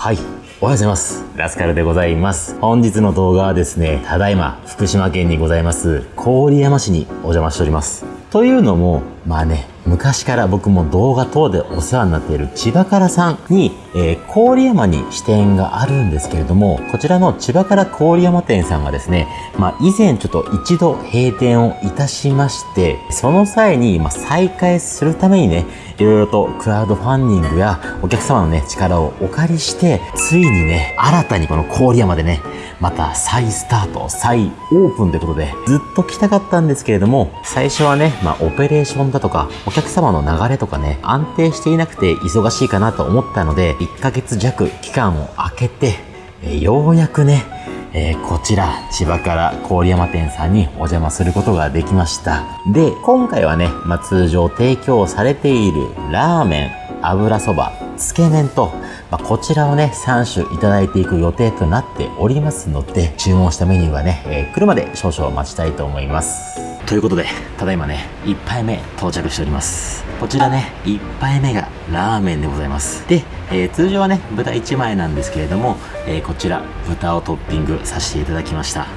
はい。おはようございます。ラスカルでございます。本日の動画はですね、ただいま福島県にございます、郡山市にお邪魔しております。というのも、まあね、昔から僕も動画等でお世話になっている千葉からさんに、えー、郡山に支店があるんですけれども、こちらの千葉から郡山店さんがですね、まあ以前ちょっと一度閉店をいたしまして、その際に、まあ再開するためにね、いろいろとクラウドファンディングやお客様のね、力をお借りして、ついにね、新たにこの郡山でね、また再スタート、再オープンということで、ずっと来たかったんですけれども、最初はね、まあオペレーションだとか、お客様の流れとかね、安定していなくて忙しいかなと思ったので、1ヶ月弱期間を空けて、えようやくね、えーこちら、千葉から郡山店さんにお邪魔することができました。で、今回はね、まあ、通常提供されているラーメン、油そば、つけ麺と、まあ、こちらをね、3種いただいていく予定となっておりますので、注文したメニューはね、えー来るまで少々待ちたいと思います。ということで、ただいまね、1杯目到着しております。こちらね、1杯目がラーメンでございます。で、えー通常はね、豚1枚なんですけれども、えーこちら、豚をトッピングさせていただきました。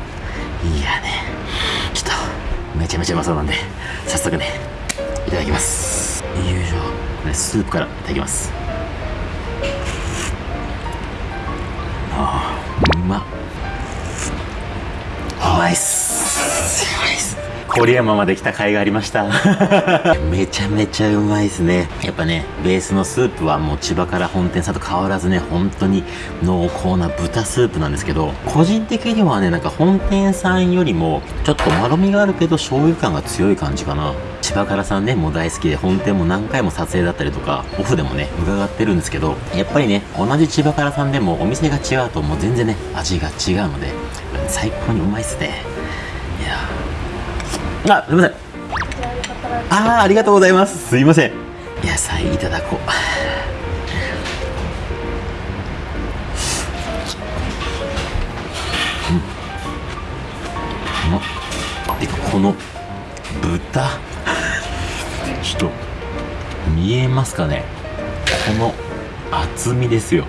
いやね、ちょっと、めちゃめちゃうまそうなんで、早速ね、いただきます。よいしょ。これスープからいただきます。あーうまっ。うまいっす。うまいっす。郡山まで来た甲斐がありました。めちゃめちゃうまいですね。やっぱね、ベースのスープはもう千葉から本店さんと変わらずね、本当に濃厚な豚スープなんですけど、個人的にはね、なんか本店さんよりも、ちょっとまろみがあるけど醤油感が強い感じかな。千葉からさんね、もう大好きで、本店も何回も撮影だったりとか、オフでもね、伺ってるんですけど、やっぱりね、同じ千葉からさんでもお店が違うともう全然ね、味が違うので、最高にうまいっすね。いやーあ、すいません。あー、ありがとうございます。すいません。野菜いただこう。うん。うまっ。てか、この豚。ちょっと、見えますかねこの厚みですよ。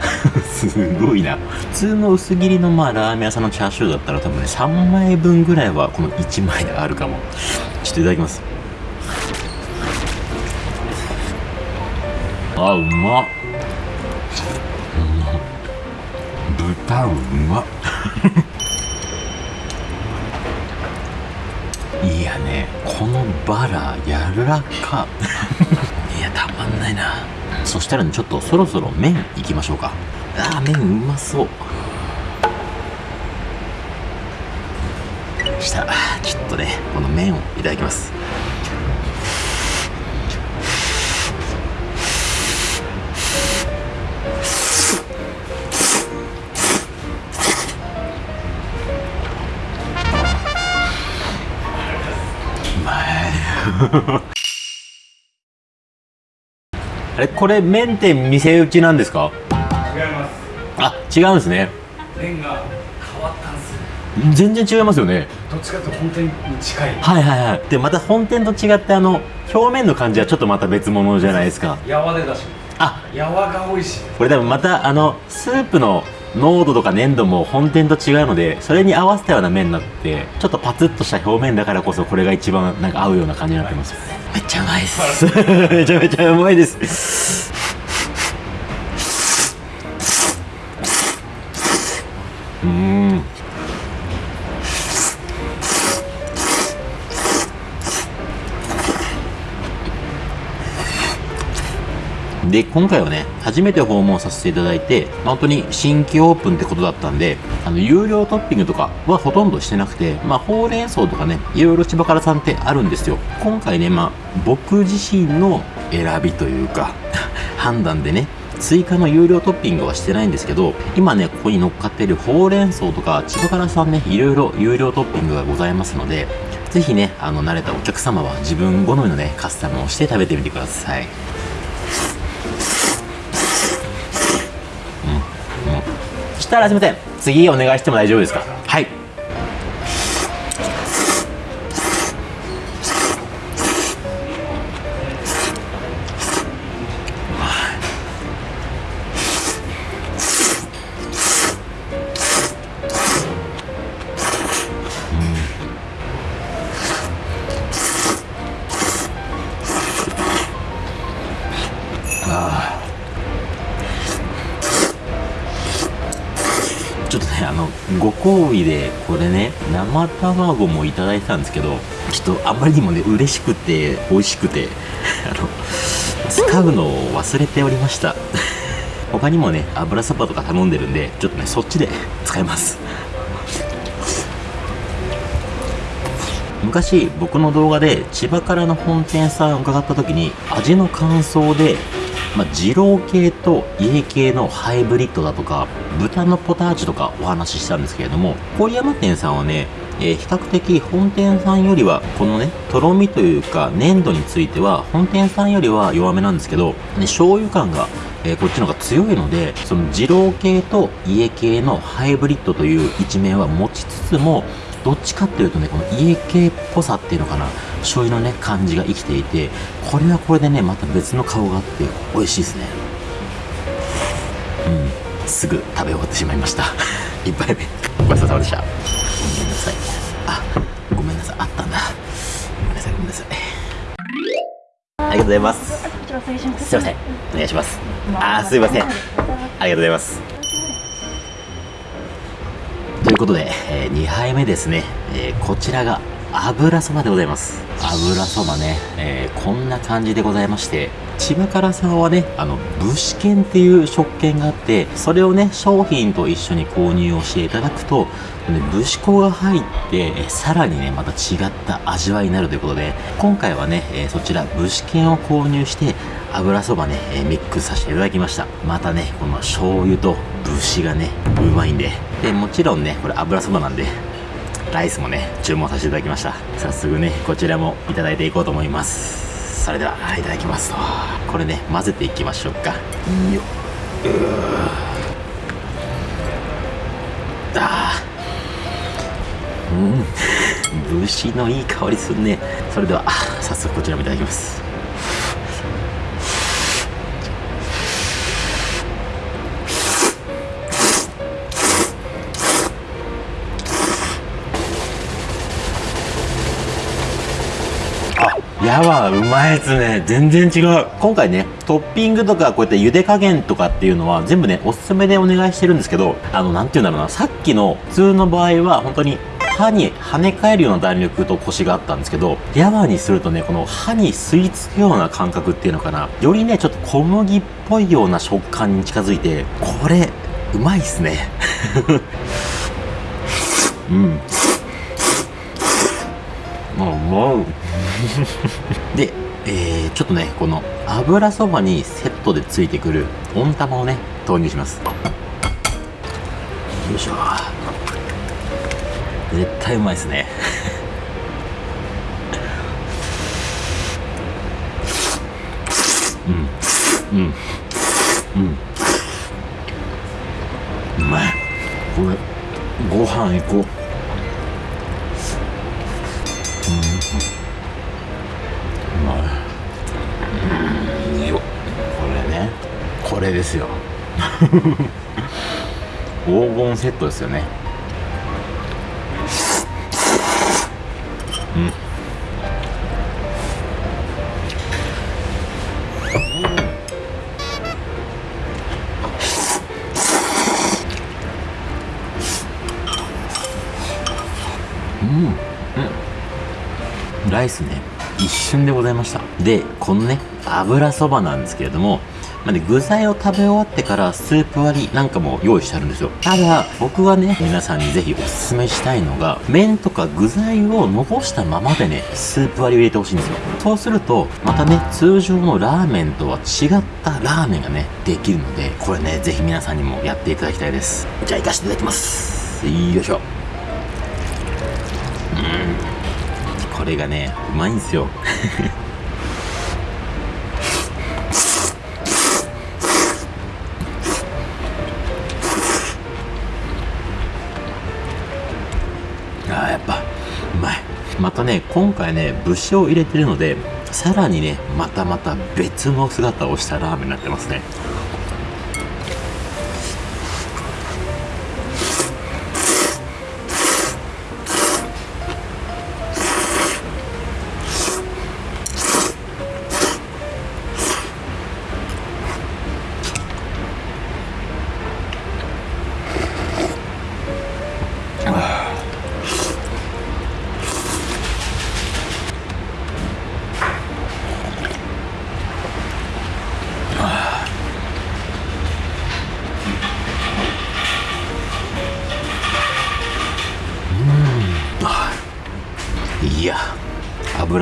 すごいな。普通の薄切りのまあラーメン屋さんのチャーシューだったら多分ね3枚分ぐらいはこの1枚であるかも。ちょっといただきます。あうまっ。うまっ豚うまっ。いやねこのバラ柔らかいやたまんないなそしたらねちょっとそろそろ麺いきましょうか。あー麺うまそう。したちょっとねこの麺をいただきます。うまい。あれこれ麺って店打ちなんですか？違います。あ違うんですね。麺が変わったんですよ。全然違いますよね。どっちかと本店に近い。はいはいはい。でまた本店と違ってあの表面の感じはちょっとまた別物じゃないですか。やわでだしあ。やわが美味しいこれ多分またあのスープの濃度とか粘度も本店と違うのでそれに合わせたような麺になってちょっとパツッとした表面だからこそこれが一番なんか合うような感じになってます。よねめっちゃうまいです。めちゃめちゃうまいです。うーんで今回はね初めて訪問させていただいてまあ本当に新規オープンってことだったんであの有料トッピングとかはほとんどしてなくてまあほうれん草とかねいろいろ千葉からさんってあるんですよ。今回ねまあ僕自身の選びというか 判断でね追加の有料トッピングはしてないんですけど今ねここに乗っかってるほうれん草とか千葉からさんねいろいろ有料トッピングがございますのでぜひねあの慣れたお客様は自分好みのねカスタムをして食べてみてください。したらすみません。次お願いしても大丈夫ですか？ご厚意でこれね生卵もいただいてたんですけどちょっとあまりにもね嬉しくて美味しくて あの使うのを忘れておりました。他にもね油そばとか頼んでるんでちょっとねそっちで使います。昔僕の動画で千葉からの本店さん伺った時に味の感想でまあ、二郎系と家系のハイブリッドだとか豚のポタージュとかお話ししたんですけれども郡山店さんはね、えー比較的本店さんよりはこのねとろみというか粘度については本店さんよりは弱めなんですけど、ね、醤油感がえーこっちの方が強いのでその二郎系と家系のハイブリッドという一面は持ちつつもどっちかっていうとねこの家系っぽさっていうのかな醤油のね感じが生きていてこれはこれでねまた別の顔があって美味しいですね。うん。すぐ食べ終わってしまいました。一杯目。ごちそうさまでした。ごめんなさい。あごめんなさい。あったんだ。ごめんなさいごめんなさい。ありがとうございます。す。すいません。お願いします。あーすいません。ありがとうございますことで、え2杯目ですね、えーこちらが油そばでございます。油そばね、えーこんな感じでございまして千葉からさんはねあの武士券っていう食券があってそれをね商品と一緒に購入をしていただくとね武士粉が入ってえさらにねまた違った味わいになるということで今回はね、えそちら武士券を購入して油そばね、えミックスさせていただきました。またねこの醤油と節がねうまいんででもちろんねこれ油そばなんでライスもね注文させていただきました。早速ねこちらもいただいていこうと思います。それではいただきますと。これね混ぜていきましょうか。よっ。うーあー。うん。節のいい香りするね。それではあ早速こちらもいただきますやばうまいですね。全然違う。今回ねトッピングとかこうやって茹で加減とかっていうのは全部ねおすすめでお願いしてるんですけどあのなんていうんだろうな。さっきの普通の場合は本当に歯に跳ね返るような弾力とコシがあったんですけどヤワにするとねこの歯に吸い付くような感覚っていうのかな。よりねちょっと小麦っぽいような食感に近づいてこれうまいっすね。うん。で、えー、ちょっとねこの油そばにセットでついてくる温玉をね投入します。よいしょ。絶対うまいですね。うん。うん。うん。うまい。これご飯いこうう。これですよ。黄金セットですよね。うん。ライスね一瞬でございました。でこのね油そばなんですけれどもまあね、具材を食べ終わってからスープ割りなんかも用意してあるんですよ。ただ僕はね皆さんにぜひおすすめしたいのが麺とか具材を残したままでねスープ割りを入れてほしいんですよ。そうするとまたね通常のラーメンとは違ったラーメンがねできるのでこれねぜひ皆さんにもやっていただきたいです。じゃあ行かせていただきます。よいしょ。うん。これがねうまいんですよ。ね今回ね節を入れてるのでさらにねまたまた別の姿をしたラーメンになってますね。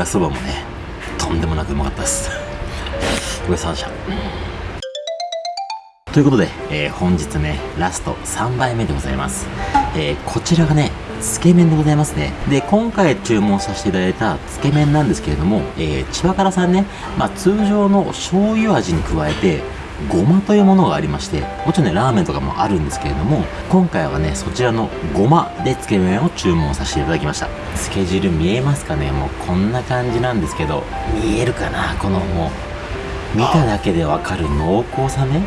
そばもねとんでもなくうまかったですごちそうでしたということで、えー本日ね、ラスト3杯目でございます。えーこちらがね、つけ麺でございますね。で、今回注文させていただいたつけ麺なんですけれども、えー千葉からさんね、まあ通常の醤油味に加えて、ごまというものがありまして、もちろんね、ラーメンとかもあるんですけれども、今回はね、そちらのごまでつけ麺を注文させていただきました。つけ汁見えますかね？もうこんな感じなんですけど、見えるかな？このもう、見ただけでわかる濃厚さね？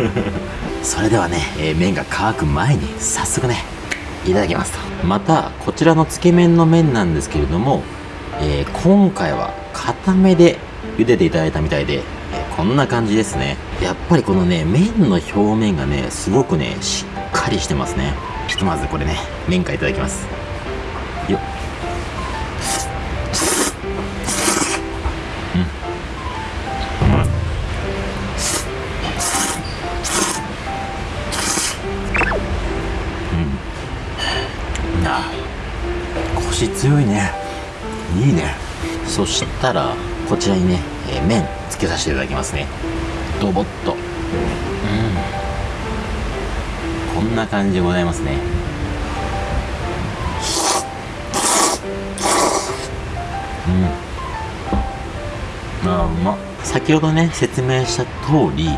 それではね、えー麺が乾く前に早速ねいただきますとまたこちらのつけ麺の麺なんですけれども、えー今回は固めで茹でていただいたみたいで、えこんな感じですね。やっぱりこのね麺の表面がねすごくねしっかりしてますね。ひとまずこれね麺からいただきます。よっ。あ腰強いね。いいね。そしたらこちらにね、えー麺。けさせていただきますね。ドボッと。うん。こんな感じでございますね。うん。まあうま。っ先ほどね説明した通り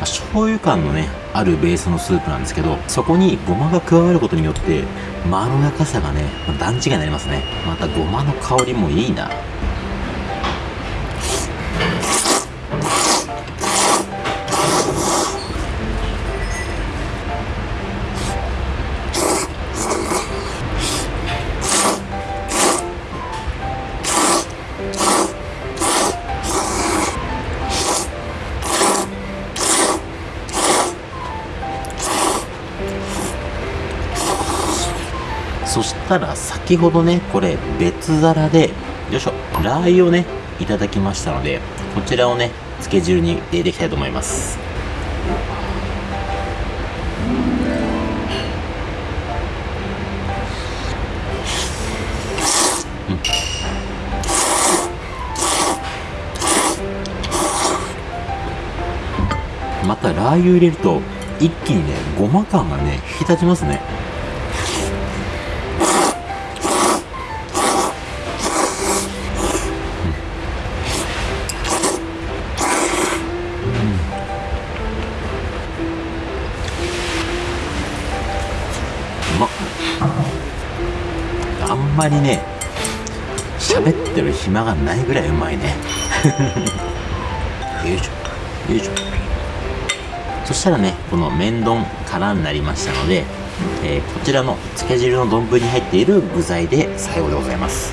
醤油感のねあるベースのスープなんですけどそこにごまが加わることによってまろやかさがね段違いになりますね。またごまの香りもいいな。そしたら先ほどねこれ別皿でよいしょラー油をねいただきましたのでこちらをねつけ汁に入れていきたいと思います。またラー油入れると一気にねごま感がね引き立ちますね。まりね喋ってる暇がないぐらいうまいね。よいしょ。よいしょ。そしたらねこの麺丼からになりましたので、えーこちらのつけ汁の丼に入っている具材で最後でございます。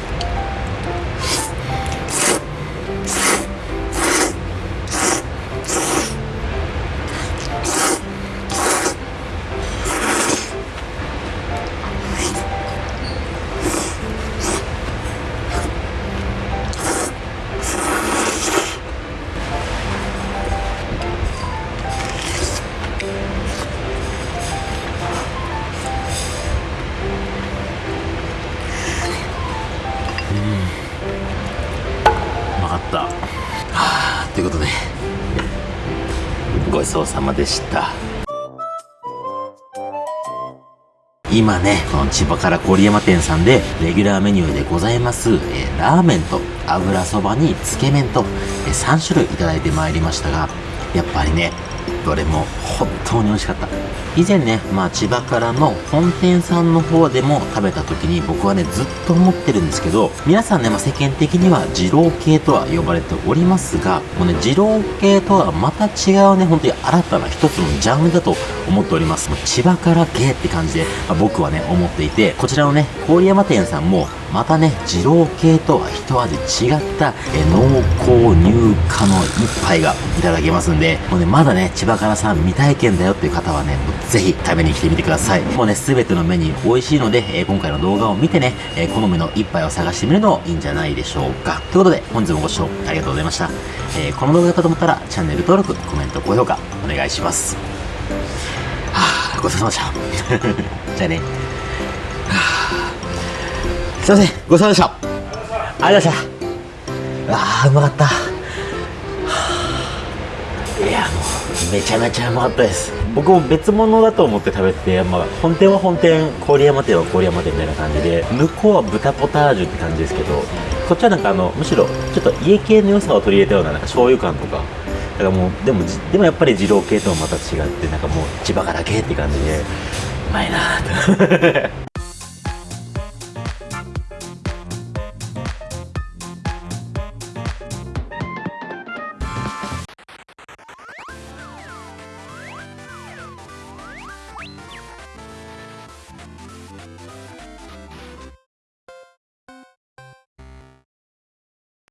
ったはあということでごちそうさまでした今ね、この千葉から郡山店さんでレギュラーメニューでございます、えーラーメンと油そばにつけ麺と、え3種類いいてまいりましたが、やっぱりね、どれも本当に美味しかった。以前ね、まあ千葉からの本店さんの方でも食べた時に僕はね、ずっと思ってるんですけど、皆さんね、まあ世間的には二郎系とは呼ばれておりますが、もうね、二郎系とはまた違うね、本当に新たな一つのジャンルだと思っております。もう千葉から系って感じで、まあ僕はね、思っていて、こちらのね、郡山店さんも、またね、二郎系とは一味違った、え濃厚乳化の一杯がいただけますんで、もうね、まだね、千葉からさん未体験だよっていう方はね、もうぜひ食べに来てみてください。もうね、すべてのメニュー美味しいので、えー今回の動画を見てね、えー好みの一杯を探してみるのもいいんじゃないでしょうか。ということで、本日もご視聴ありがとうございました。えーこの動画だったと思ったら、チャンネル登録、コメント、高評価、お願いします。ごちそうさまでした。じゃあね。すいません、ごちそうさまでした。ありがとうございました。あーうまかった いやもうめちゃめちゃうまかったです僕も別物だと思って食べてて、まあ、本店は本店郡山店は郡山店みたいな感じで向こうは豚ポタージュって感じですけどこっちはなんかあのむしろちょっと家系の良さを取り入れたようななんか醤油感とかだからもうでもでもやっぱり二郎系とはまた違ってなんかもう千葉から系って感じでうまいなーと